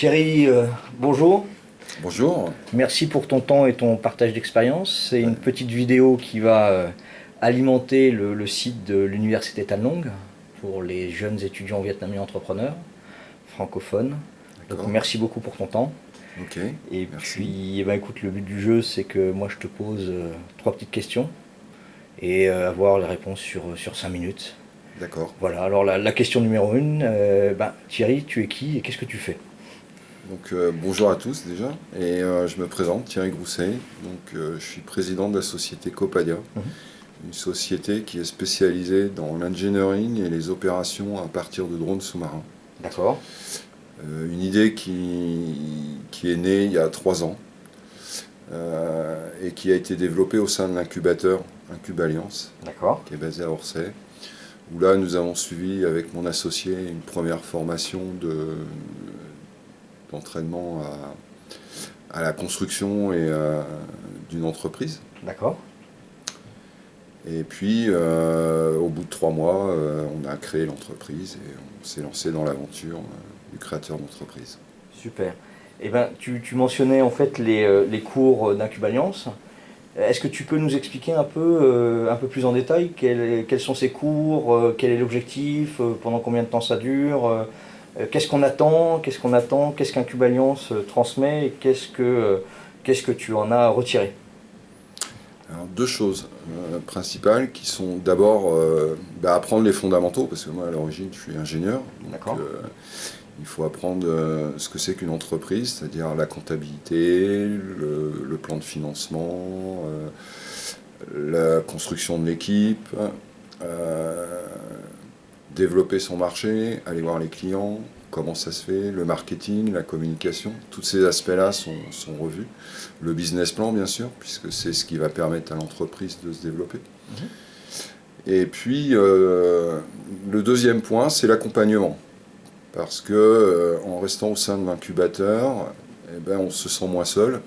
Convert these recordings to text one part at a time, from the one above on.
Thierry, euh, bonjour. Bonjour. Merci pour ton temps et ton partage d'expérience. C'est une petite vidéo qui va euh, alimenter le, site de l'Université Tan Long pour les jeunes étudiants vietnamiens entrepreneurs francophones. Donc merci beaucoup pour ton temps. Ok. Et puis, eh ben, écoute, le but du jeu, c'est que moi je te pose euh, trois petites questions et avoir les réponses sur, sur cinq minutes. D'accord. Voilà, alors la, question numéro une, ben, Thierry, tu es qui et qu'est-ce que tu fais? Donc, euh, bonjour à tous déjà, et euh, je me présente, Thierry Grousset, donc, euh, je suis président de la société Copadia, mhm. une société qui est spécialisée dans l'engineering et les opérations à partir de drones sous-marins. D'accord. une idée qui, qui, est née il y a trois ans, et qui a été développée au sein de l'incubateur Incube Alliance, qui est basé à Orsay, où là nous avons suivi avec mon associé une première formation de d'entraînement à, la construction et euh, d'une entreprise. D'accord. Et puis, euh, au bout de trois mois, euh, on a créé l'entreprise et on s'est lancé dans l'aventure du créateur d'entreprise. Super. Eh ben, tu, mentionnais en fait les, les cours d'Incubaliance. Est-ce que tu peux nous expliquer un peu, un peu plus en détail quels, quels sont ces cours, quel est l'objectif, pendant combien de temps ça dure qu'est-ce qu'on attend, qu'est-ce qu'on attend, qu'est-ce qu'un Cube Alliance transmet et qu'est-ce que, euh, qu'est-ce que tu en as retiré alors, deux choses euh, principales qui sont d'abord bah, apprendre les fondamentaux, parce que moi à l'origine je suis ingénieur, donc il faut apprendre ce que c'est qu'une entreprise, c'est-à-dire la comptabilité, le, plan de financement, la construction de l'équipe, développer son marché, aller voir les clients, comment ça se fait, le marketing, la communication, tous ces aspects-là sont, revus. Le business plan, bien sûr, puisque c'est ce qui va permettre à l'entreprise de se développer. Mhm. Et puis, euh, le deuxième point, c'est l'accompagnement. Parce que euh, en restant au sein de l'incubateur, eh ben, on se sent moins seul.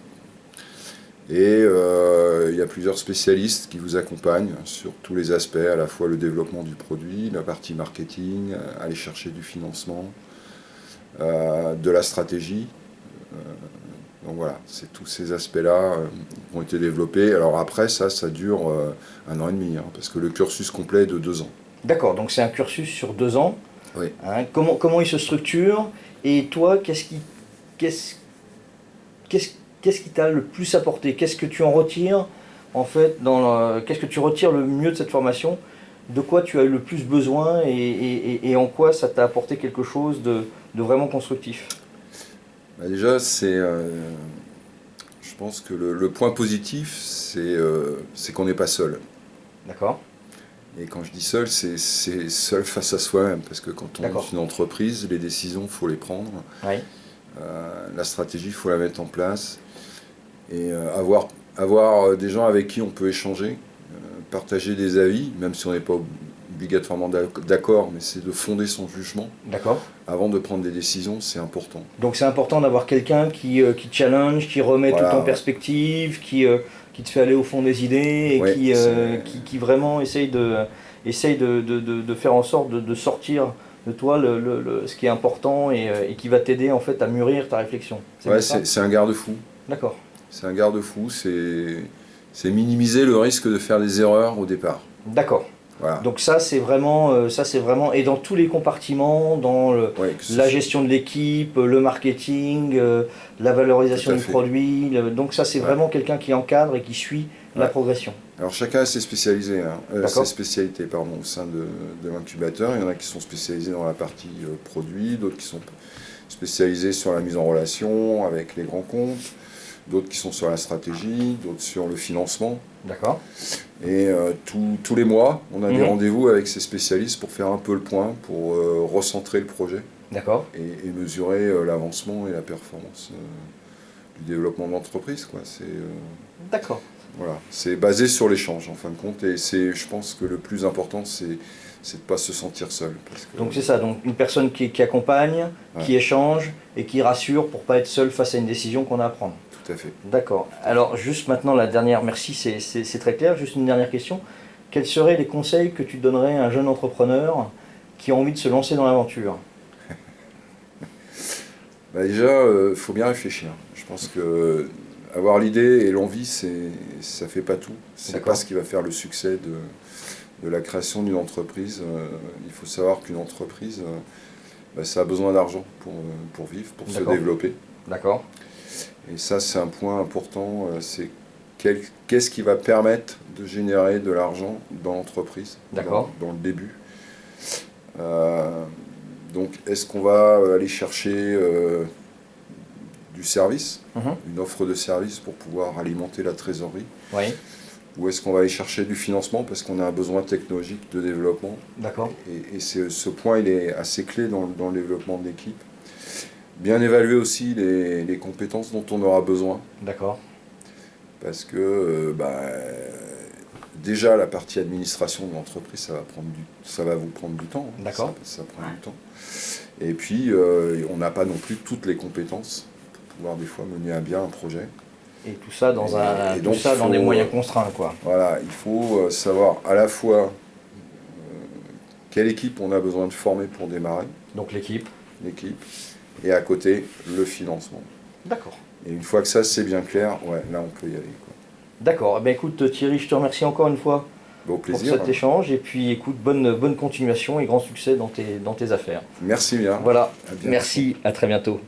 Et euh, il y a plusieurs spécialistes qui vous accompagnent sur tous les aspects, à la fois le développement du produit, la partie marketing, euh, aller chercher du financement, euh, de la stratégie. donc voilà, c'est tous ces aspects-là qui ont été développés. Alors après, ça, ça dure un an et demi, hein, parce que le cursus complet est de deux ans. D'accord, donc c'est un cursus sur deux ans. Oui. Hein, comment, comment il se structure? Et toi, qu'est-ce qui... Qu'est-ce, qu'est-ce qu'est-ce qui t'a le plus apporté? Qu'est-ce que tu en retires en fait Qu'est-ce que tu retires le mieux de cette formation? De quoi tu as eu le plus besoin et, en quoi ça t'a apporté quelque chose de, vraiment constructif? Bah, Déjà, c'est... Euh, je pense que le, point positif, euh, c'est qu'on n'est pas seul. D'accord. Et quand je dis seul, c'est seul face à soi-même, parce que quand on est une entreprise, les décisions, il faut les prendre. Oui. Euh, la stratégie, il faut la mettre en place et euh, avoir, avoir euh, des gens avec qui on peut échanger, partager des avis, même si on n'est pas obligatoirement d'accord, mais c'est de fonder son jugement. D'accord. Avant de prendre des décisions, c'est important. Donc c'est important d'avoir quelqu'un qui, qui challenge, qui remet tout en perspective, qui, qui te fait aller au fond des idées et qui, qui, qui, vraiment essaye de, essaye de, de, de, faire en sorte de, sortir de toi le, le, ce qui est important et, et qui va t'aider en fait à mûrir ta réflexion. Ouais, c'est un garde-fou. D'accord. C'est un garde-fou, c'est minimiser le risque de faire des erreurs au départ. D'accord. Donc ça c'est vraiment, euh, ça c'est vraiment, et dans tous les compartiments, dans la gestion de l'équipe, le marketing, euh, la valorisation du produit, donc ça c'est vraiment quelqu'un qui encadre et qui suit la progression. Alors chacun a ses, spécialisés, hein, euh, ses spécialités pardon, au sein de, de l'incubateur. Il y en a qui sont spécialisés dans la partie produit, d'autres qui sont spécialisés sur la mise en relation avec les grands comptes, d'autres qui sont sur la stratégie, d'autres sur le financement. D'accord. Et euh, tous les mois, on a des mhm. rendez-vous avec ces spécialistes pour faire un peu le point, pour euh, recentrer le projet. D'accord. Et, mesurer euh, l'avancement et la performance du développement de l'entreprise. D'accord. Voilà, c'est basé sur l'échange en fin de compte. Et je pense que le plus important, c'est de ne pas se sentir seul. Donc c'est ça, donc une personne qui, accompagne, qui échange et qui rassure pour ne pas être seul face à une décision qu'on a à prendre fait. D'accord. Alors juste maintenant la dernière, merci, c'est très clair. Juste une dernière question. Quels seraient les conseils que tu donnerais à un jeune entrepreneur qui a envie de se lancer dans l'aventure? Bah Déjà, il faut bien réfléchir. Je pense que avoir l'idée et l'envie, ça ne fait pas tout. C'est pas ce qui va faire le succès de, de la création d'une entreprise. il faut savoir qu'une entreprise, bah, ça a besoin d'argent pour, pour vivre, pour se développer. D'accord. Et ça, c'est un point important. C'est qu'est-ce qui va permettre de générer de l'argent dans l'entreprise, dans, dans, le début. Euh, donc, est-ce qu'on va aller chercher euh, du service, mhm. une offre de service pour pouvoir alimenter la trésorerie? Oui. Ou est-ce qu'on va aller chercher du financement parce qu'on a un besoin technologique de développement? D'accord. Et, ce point, il est assez clé dans, dans le développement de l'équipe. Bien évaluer aussi les, les compétences dont on aura besoin. D'accord parce que euh, bah, déjà la partie administration de l'entreprise, ça va prendre du, ça va vous prendre du temps. Hein. D'accord. Ça, prend du temps. Et puis euh, on n'a pas non plus toutes les compétences pour pouvoir des fois mener à bien un projet. Et tout ça dans un, tout ça dans des moyens contraints, quoi. Voilà, il faut euh, savoir à la fois quelle équipe on a besoin de former pour démarrer. Donc l'équipe. L'équipe. Et à côté, le financement. D'accord. Et une fois que ça c'est bien clair, ouais, là on peut y aller. D'accord. Eh ben, écoute Thierry, je te remercie encore une fois bon plaisir, pour cet échange. Et puis écoute, bonne, bonne continuation et grand succès dans tes, dans tes affaires. Merci bien. Voilà. Merci, à très bientôt.